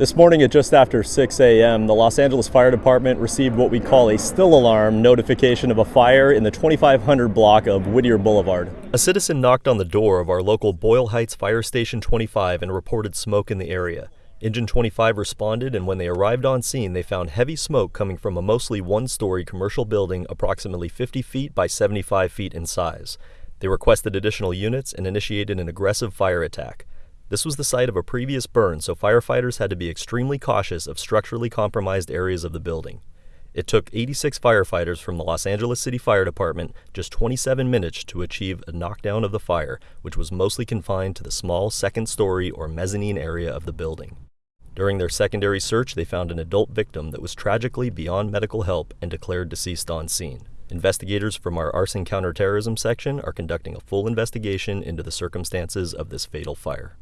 This morning at just after 6 a.m., the Los Angeles Fire Department received what we call a still alarm notification of a fire in the 2500 block of Whittier Boulevard. A citizen knocked on the door of our local Boyle Heights Fire Station 25 and reported smoke in the area. Engine 25 responded, and when they arrived on scene, they found heavy smoke coming from a mostly one story commercial building approximately 50 feet by 75 feet in size. They requested additional units and initiated an aggressive fire attack. This was the site of a previous burn, so firefighters had to be extremely cautious of structurally compromised areas of the building. It took 86 firefighters from the Los Angeles City Fire Department just 27 minutes to achieve a knockdown of the fire, which was mostly confined to the small second story or mezzanine area of the building. During their secondary search, they found an adult victim that was tragically beyond medical help and declared deceased on scene. Investigators from our arson counterterrorism section are conducting a full investigation into the circumstances of this fatal fire.